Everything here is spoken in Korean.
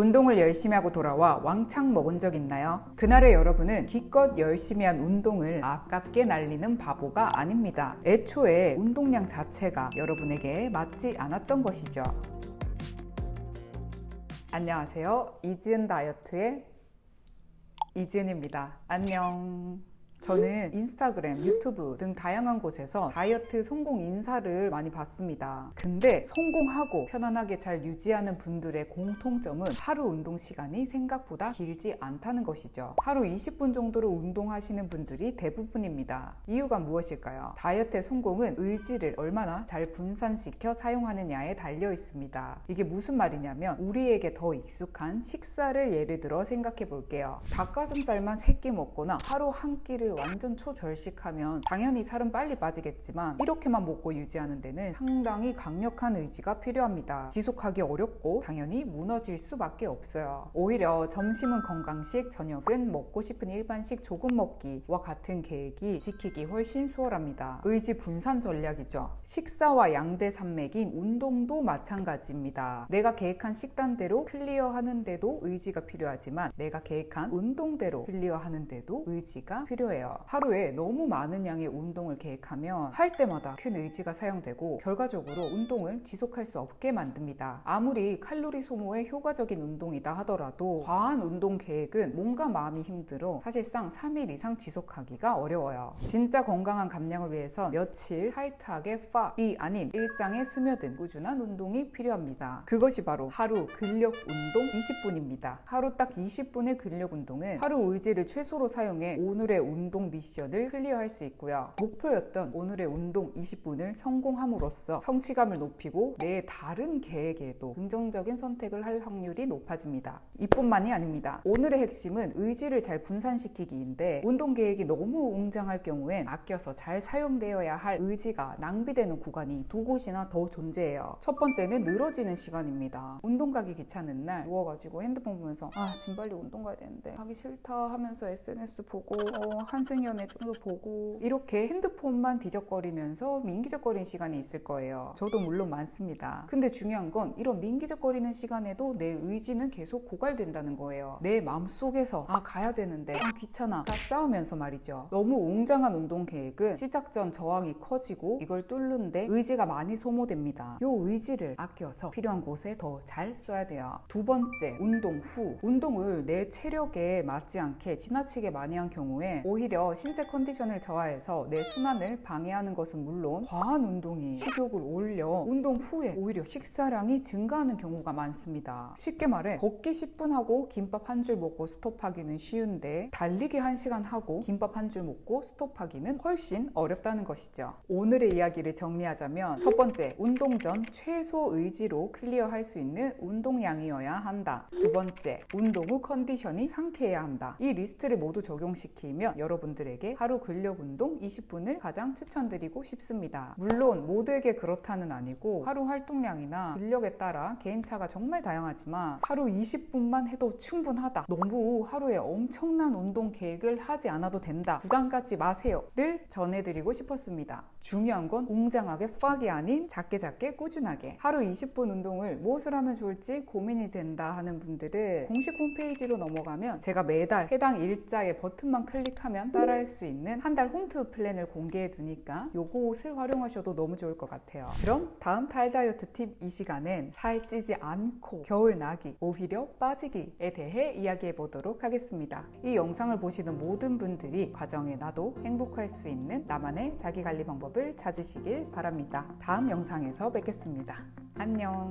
운동을 열심히 하고 돌아와 왕창 먹은 적 있나요? 그날의 여러분은 기껏 열심히 한 운동을 아깝게 날리는 바보가 아닙니다. 애초에 운동량 자체가 여러분에게 맞지 않았던 것이죠. 안녕하세요. 이지은 다이어트의 이지은입니다. 안녕. 저는 인스타그램, 유튜브 등 다양한 곳에서 다이어트 성공 인사를 많이 봤습니다. 근데 성공하고 편안하게 잘 유지하는 분들의 공통점은 하루 운동 시간이 생각보다 길지 않다는 것이죠. 하루 20분 정도로 운동하시는 분들이 대부분입니다. 이유가 무엇일까요? 다이어트의 성공은 의지를 얼마나 잘 분산시켜 사용하느냐에 달려 있습니다. 이게 무슨 말이냐면 우리에게 더 익숙한 식사를 예를 들어 생각해 볼게요. 닭가슴살만 3끼 먹거나 하루 한 끼를 완전 초절식하면 당연히 살은 빨리 빠지겠지만 이렇게만 먹고 유지하는 데는 상당히 강력한 의지가 필요합니다. 지속하기 어렵고 당연히 무너질 수밖에 없어요. 오히려 점심은 건강식, 저녁은 먹고 싶은 일반식 조금 먹기와 같은 계획이 지키기 훨씬 수월합니다. 의지 분산 전략이죠. 식사와 양대 산맥인 운동도 마찬가지입니다. 내가 계획한 식단대로 클리어하는데도 의지가 필요하지만 내가 계획한 운동대로 클리어하는데도 의지가 필요해요. 거예요. 하루에 너무 많은 양의 운동을 계획하면 할 때마다 큰 의지가 사용되고 결과적으로 운동을 지속할 수 없게 만듭니다. 아무리 칼로리 소모에 효과적인 운동이다 하더라도 과한 운동 계획은 몸과 마음이 힘들어 사실상 3일 이상 지속하기가 어려워요. 진짜 건강한 감량을 위해서 며칠 타이트하게 팍이 아닌 일상에 스며든 꾸준한 운동이 필요합니다. 그것이 바로 하루 근력 운동 20분입니다. 하루 딱 20분의 근력 운동은 하루 의지를 최소로 사용해 오늘의 운동 운동 미션을 클리어할 수 있고요. 목표였던 오늘의 운동 20분을 성공함으로써 성취감을 높이고 내 다른 계획에도 긍정적인 선택을 할 확률이 높아집니다. 이뿐만이 아닙니다. 오늘의 핵심은 의지를 잘 분산시키기인데 운동 계획이 너무 웅장할 경우엔 아껴서 잘 사용되어야 할 의지가 낭비되는 구간이 두 곳이나 더 존재해요. 첫 번째는 늘어지는 시간입니다. 운동 가기 귀찮은 날 누워가지고 핸드폰 보면서 아 지금 빨리 운동 가야 되는데 하기 싫다 하면서 SNS 보고 어, 한 한승연애 좀 더 보고 이렇게 핸드폰만 뒤적거리면서 민기적거리는 시간이 있을 거예요. 저도 물론 많습니다. 근데 중요한 건 이런 민기적거리는 시간에도 내 의지는 계속 고갈된다는 거예요. 내 마음속에서 아 가야 되는데 아 귀찮아 다 싸우면서 말이죠. 너무 웅장한 운동 계획은 시작 전 저항이 커지고 이걸 뚫는데 의지가 많이 소모됩니다. 요 의지를 아껴서 필요한 곳에 더 잘 써야 돼요. 두 번째, 운동 후. 운동을 내 체력에 맞지 않게 지나치게 많이 한 경우에 오히려 오히려 신체 컨디션을 저하해서 내 순환을 방해하는 것은 물론 과한 운동이 식욕을 올려 운동 후에 오히려 식사량이 증가하는 경우가 많습니다. 쉽게 말해 걷기 10분 하고 김밥 한 줄 먹고 스톱하기는 쉬운데 달리기 1시간 하고 김밥 한 줄 먹고 스톱하기는 훨씬 어렵다는 것이죠. 오늘의 이야기를 정리하자면 첫 번째, 운동 전 최소 의지로 clear할 수 있는 운동량이어야 한다. 두 번째, 운동 후 컨디션이 상쾌해야 한다. 이 리스트를 모두 적용시키면 여러분 여러분들에게 하루 근력 운동 20분을 가장 추천드리고 싶습니다. 물론 모두에게 그렇다는 아니고 하루 활동량이나 근력에 따라 개인차가 정말 다양하지만 하루 20분만 해도 충분하다. 너무 하루에 엄청난 운동 계획을 하지 않아도 된다. 부담 갖지 마세요 를 전해드리고 싶었습니다. 중요한 건 웅장하게 팍이 아닌 작게 작게 꾸준하게 하루 20분 운동을 무엇을 하면 좋을지 고민이 된다 하는 분들은 공식 홈페이지로 넘어가면 제가 매달 해당 일자의 버튼만 클릭하면 따라할 수 있는 한 달 홈트 플랜을 공개해 두니까 요것을 활용하셔도 너무 좋을 것 같아요. 그럼 다음 탈 다이어트 팁 이 시간엔 살찌지 않고 겨울 나기, 오히려 빠지기에 대해 이야기해 보도록 하겠습니다. 이 영상을 보시는 모든 분들이 과정에 나도 행복할 수 있는 나만의 자기관리 방법을 찾으시길 바랍니다. 다음 영상에서 뵙겠습니다. 안녕.